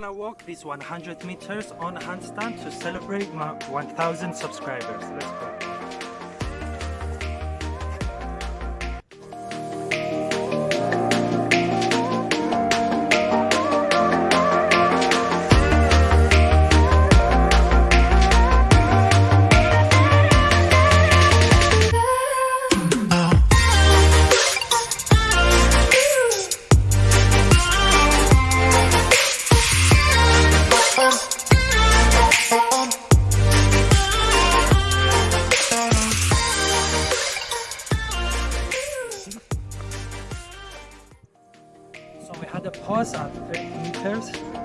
gonna walk these 100 meters on handstand to celebrate my 1000 subscribers. Let's go. Pause at 30 meters.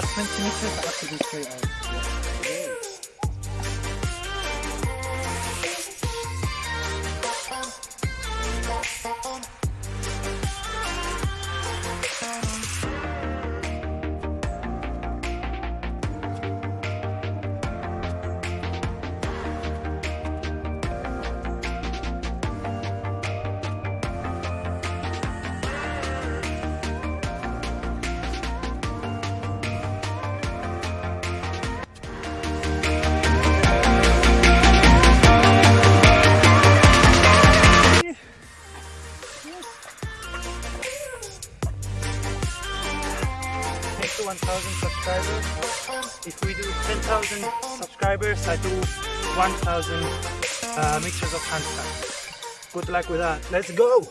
That's meant to be said, absolutely. 1000 subscribers. If we do 10,000 subscribers, I do 1000 uh, mixtures of handstand. Good luck with that. Let's go!